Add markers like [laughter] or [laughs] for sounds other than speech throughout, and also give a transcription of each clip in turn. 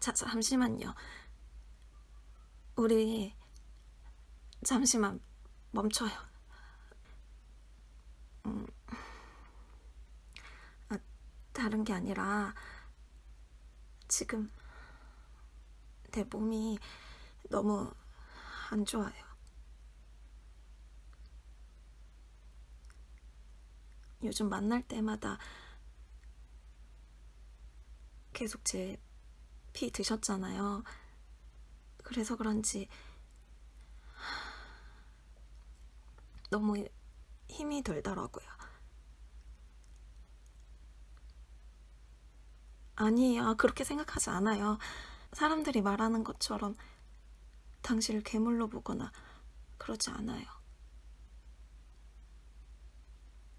자, 잠시만요. 우리 잠시만 멈춰요. 음, 아, 다른 게 아니라 지금 내 몸이 너무 안 좋아요. 요즘 만날 때마다 계속 제 피 드셨잖아요. 그래서 그런지 너무 힘이 들더라고요. 아니에요. 그렇게 생각하지 않아요. 사람들이 말하는 것처럼 당신을 괴물로 보거나 그러지 않아요.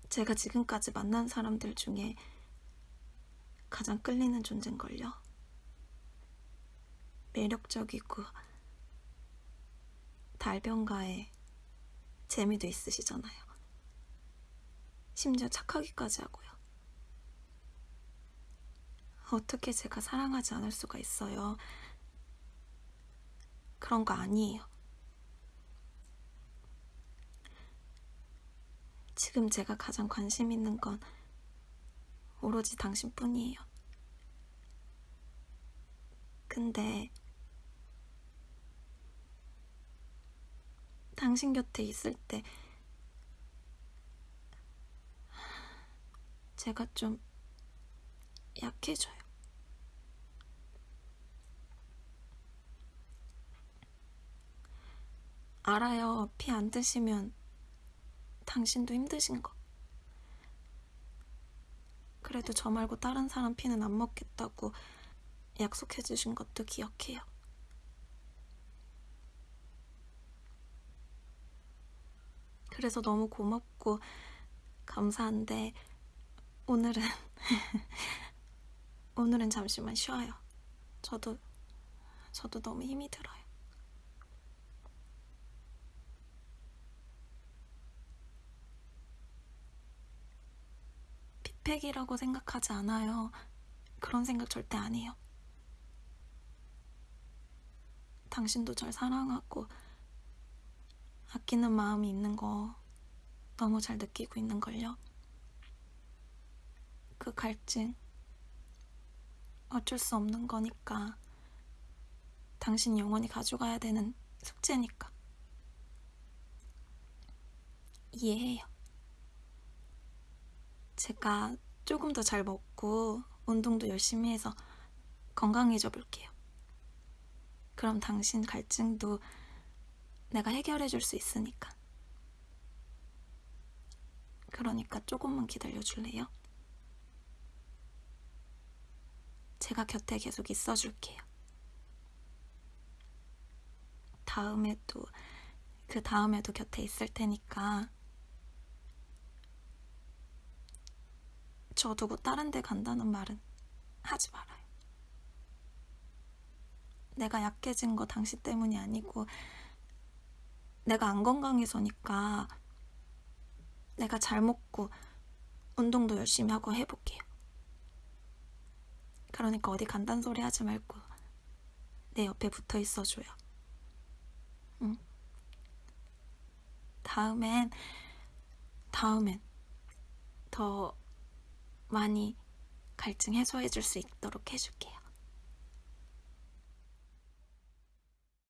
제가 지금까지 만난 사람들 중에 가장 끌리는 존재인걸요. 매력적이고 달변가에 재미도 있으시잖아요. 심지어 착하기까지 하고요. 어떻게 제가 사랑하지 않을 수가 있어요. 그런 거 아니에요. 지금 제가 가장 관심 있는 건 오로지 당신뿐이에요. 근데 당신 곁에 있을 때 제가 좀 약해져요. 알아요. 피 안 드시면 당신도 힘드신 거. 그래도 저 말고 다른 사람 피는 안 먹겠다고 약속해 주신 것도 기억해요. 그래서 너무 고맙고 감사한데 오늘은 [laughs] 오늘은 잠시만 쉬어요. 저도 저도 너무 힘이 들어요. 피팩이라고 생각하지 않아요. 그런 생각 절대 안 해요. 당신도 절 사랑하고 아끼는 마음이 있는 거 너무 잘 느끼고 있는걸요. 그 갈증 어쩔 수 없는 거니까 당신 영원히 가져가야 되는 숙제니까 이해해요. 제가 조금 더 잘 먹고 운동도 열심히 해서 건강해져 볼게요. 그럼 당신 갈증도 내가 해결해 줄 수 있으니까. 그러니까 조금만 기다려 줄래요? 제가 곁에 계속 있어 줄게요. 다음에도, 그 다음에도 곁에 있을 테니까. 저 두고 다른 데 간다는 말은 하지 말아요. 내가 약해진 거 당신 때문이 아니고, 내가 안 건강해서니까 내가 잘 먹고 운동도 열심히 하고 해볼게요. 그러니까 어디 간단 소리 하지 말고 내 옆에 붙어 있어줘요. 응? 다음엔, 다음엔 더 많이 갈증 해소해줄 수 있도록 해줄게요.